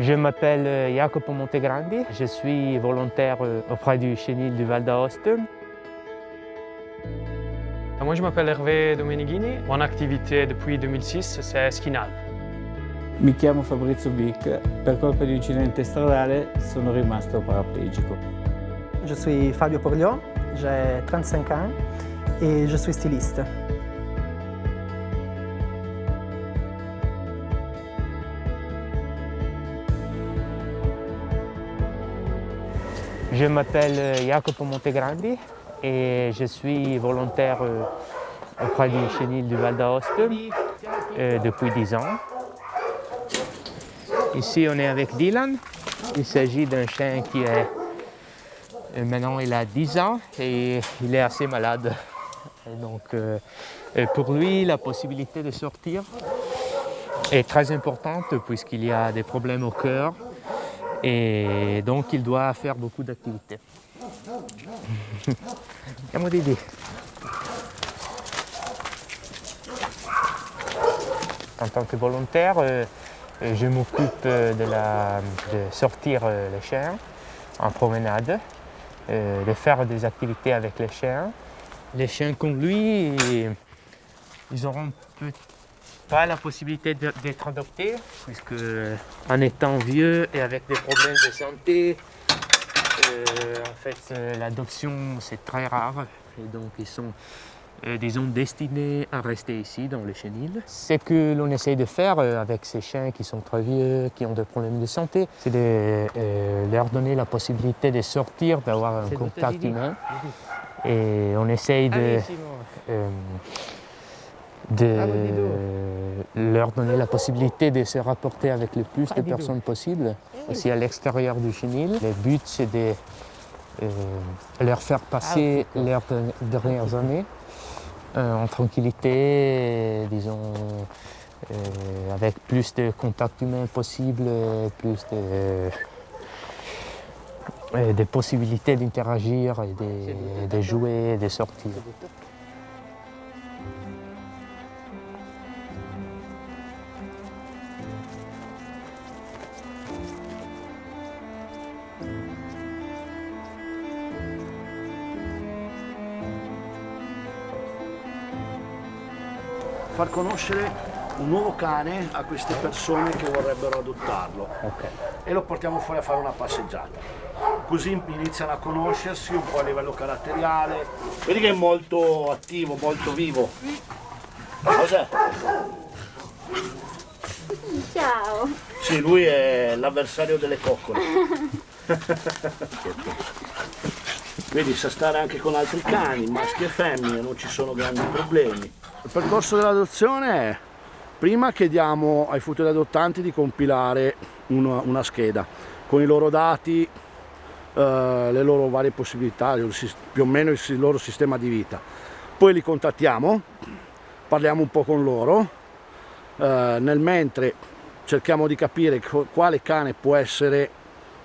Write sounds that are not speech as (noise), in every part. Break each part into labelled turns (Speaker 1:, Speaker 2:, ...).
Speaker 1: Je m'appelle Jacopo Montegrandi, je suis volontaire auprès du chenil du Val d'Aoste.
Speaker 2: Moi je m'appelle Hervé Domenighini, mon activité depuis 2006 c'est Skinal.
Speaker 3: Mi chiamo Fabrizio Bic, per colpa di un incidente stradale sono rimasto paraplegico.
Speaker 4: Je suis Fabio Porliot, j'ai 35 ans et je suis styliste.
Speaker 1: Je m'appelle Jacopo Montegrandi et je suis volontaire euh, auprès du chenil du Val d'Aoste euh, depuis 10 ans. Ici, on est avec Dylan. Il s'agit d'un chien qui est... euh, Maintenant, il a 10 ans et il est assez malade. Donc, euh, pour lui, la possibilité de sortir est très importante puisqu'il y a des problèmes au cœur et donc il doit faire beaucoup d'activités. (laughs) Andiamo Didi. En tant que volontaire, euh, je m'occupe euh, de, la- de sortir euh, les chiens en promenade, euh, de faire des activités avec les chiens. Les chiens comme lui, ils auront peut- pas la possibilité d'être adoptés, puisque en étant vieux et avec des problèmes de santé, euh, en fait, euh, l'adoption c'est très rare et donc ils sont, euh, disons, destinés à rester ici dans le chenil. Ce que l'on essaye de faire euh, avec ces chiens qui sont très vieux, qui ont des problèmes de santé, c'est de leur donner la possibilité de sortir, d'avoir un contact humain. Et on essaye de, de leur donner la possibilité de se rapporter avec le plus de personnes possible, aussi à l'extérieur du chenil. Le but, c'est de euh, leur faire passer leurs de- dernières années euh, en tranquillité, disons, euh, avec plus de contact humain possible, plus de, des possibilités d'interagir et de, de jouer de sortir.
Speaker 5: Far conoscere un nuovo cane a queste persone che vorrebbero adottarlo e lo portiamo fuori a fare una passeggiata. Così iniziano a conoscersi un po' a livello caratteriale. Vedi che è molto attivo, molto vivo. Cos'è?
Speaker 6: Ciao.
Speaker 5: Sì, lui è l'avversario delle coccole. Vedi, sa stare anche con altri cani, maschi e femmine, non ci sono grandi problemi. Il percorso dell'adozione è, prima chiediamo ai futuri adottanti di compilare una, una scheda con i loro dati, eh, le loro varie possibilità, più o meno il, loro sistema di vita. Poi li contattiamo, parliamo un po' con loro, eh, nel mentre cerchiamo di capire quale cane può essere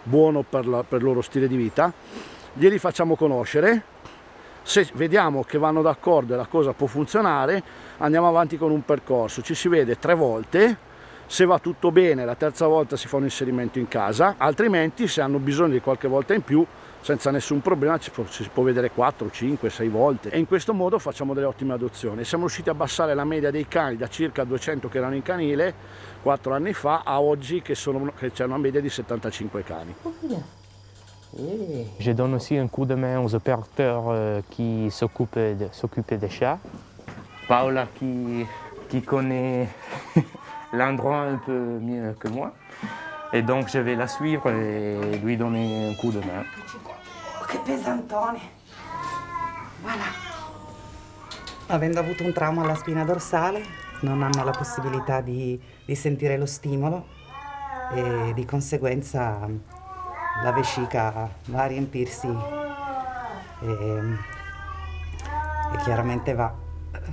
Speaker 5: buono per, la- per il loro stile di vita, glieli facciamo conoscere, se vediamo che vanno d'accordo e la cosa può funzionare, andiamo avanti con un percorso, ci si vede tre volte, se va tutto bene la terza volta si fa un inserimento in casa, altrimenti se hanno bisogno di qualche volta in più, senza nessun problema ci, si può vedere 4, 5, 6 volte e in questo modo facciamo delle ottime adozioni. Siamo riusciti a abbassare la media dei cani da circa 200 che erano in canile 4 anni fa a oggi che, che c'è una media di 75 cani.
Speaker 1: Je donne aussi un coup de main aux opérateurs euh, qui s'occupent de- s'occupent des chats. Paola qui, qui connaît (laughs) l'endroit un peu mieux que moi. Et donc je vais la suivre et lui donner un coup de main.
Speaker 7: Oh, che pesantone. Voilà.
Speaker 8: Avendo avuto un trauma alla spina dorsale, non hanno la possibilità di, di sentire lo stimolo e di conseguenza la vescica va a riempirsi e, e chiaramente va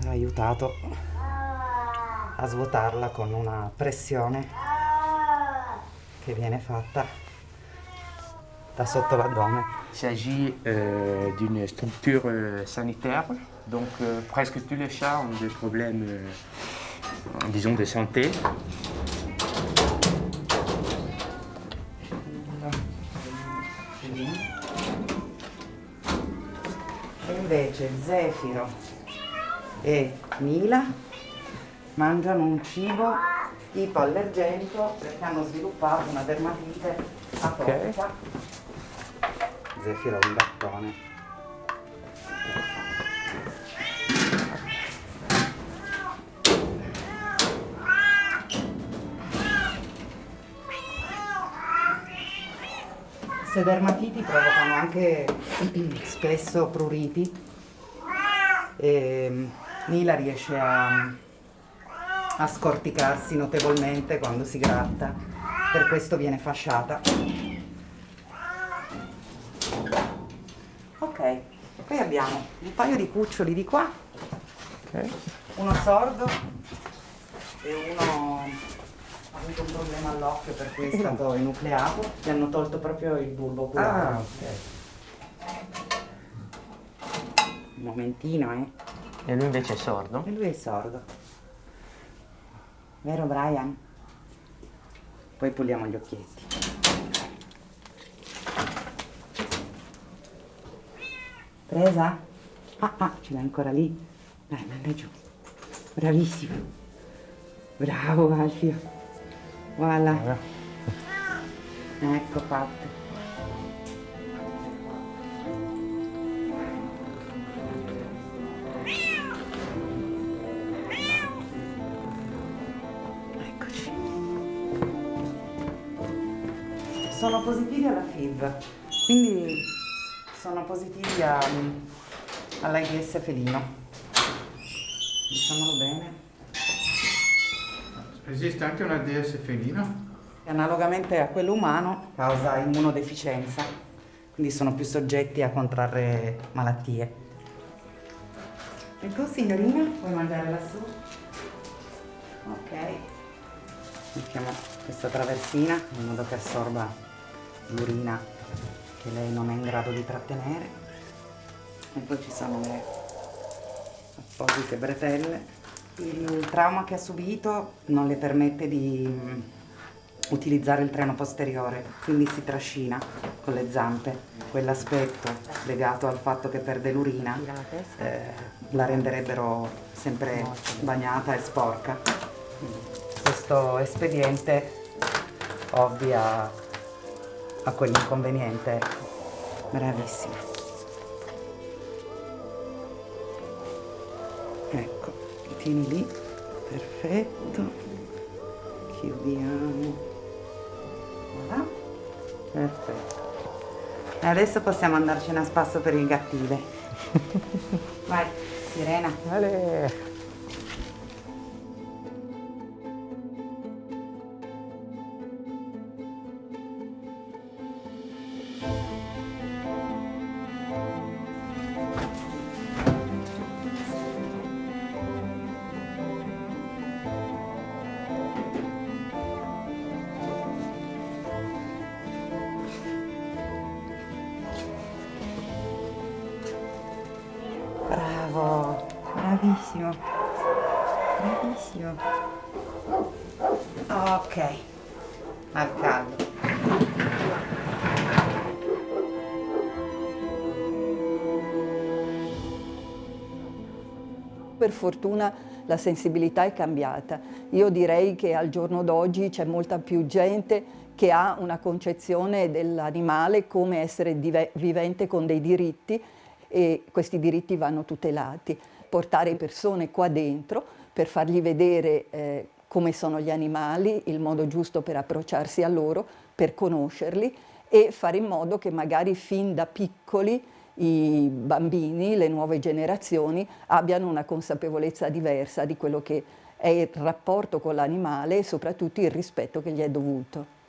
Speaker 8: aiutato a svuotarla con una pressione che viene fatta da sotto l'addome.
Speaker 1: Il s'agit euh, d'une structure euh, sanitaire, donc euh, presque tous les chats ont des problèmes, euh, disons, de santé.
Speaker 8: Invece Zefiro e Mila mangiano un cibo ipoallergenico perché hanno sviluppato una dermatite atopica. Zefiro è un gattone. Queste dermatiti provocano anche spesso pruriti e Mila riesce a, a scorticarsi notevolmente quando si gratta, per questo viene fasciata. Ok, poi abbiamo un paio di cuccioli di qua,
Speaker 1: Ok.
Speaker 8: uno sordo e uno avuto un problema all'occhio per cui è stato enucleato, gli hanno tolto proprio il bulbo oculare.
Speaker 1: Ah, ok.
Speaker 8: Un momentino, eh.
Speaker 1: E lui invece è sordo?
Speaker 8: E lui è sordo. Vero Brian? Poi puliamo gli occhietti. Presa? Ah, ah, ce l'hai ancora lì? Dai, manda giù. Bravissimo. Bravo Alfio. Voilà. Ecco fatto. Eccoci. Sono positivi alla FIV, quindi sono positivi a- all'AIDS felino. Diciamolo bene.
Speaker 3: Esiste anche una DS felino?
Speaker 8: Analogamente a quello umano causa immunodeficienza, quindi sono più soggetti a contrarre malattie. Ecco signorina, puoi mangiare lassù? Ok. Mettiamo questa traversina in modo che assorba l'urina che lei non è in grado di trattenere. E poi ci sono le apposite bretelle. Il trauma che ha subito non le permette di mm, utilizzare il treno posteriore, quindi si trascina con le zampe. Quell'aspetto legato al fatto che perde l'urina eh, la renderebbero sempre bagnata e sporca. Questo espediente ovvia a quell'inconveniente. Bravissima. Tieni lì, perfetto. Chiudiamo. Voilà. Perfetto. E adesso possiamo andarcene a spasso per il gattile. (laughs) Vai, Sirena.
Speaker 1: Ale.
Speaker 8: Bravissimo. Bravissimo. Ok, al caldo.
Speaker 6: Per fortuna la sensibilità è cambiata. Io direi che al giorno d'oggi c'è molta più gente che ha una concezione dell'animale come essere vivente con dei diritti e questi diritti vanno tutelati. Portare persone qua dentro per fargli vedere eh, come sono gli animali, il modo giusto per approcciarsi a loro, per conoscerli e fare in modo che magari fin da piccoli i bambini, le nuove generazioni abbiano una consapevolezza diversa di quello che è il rapporto con l'animale e soprattutto il rispetto che gli è dovuto.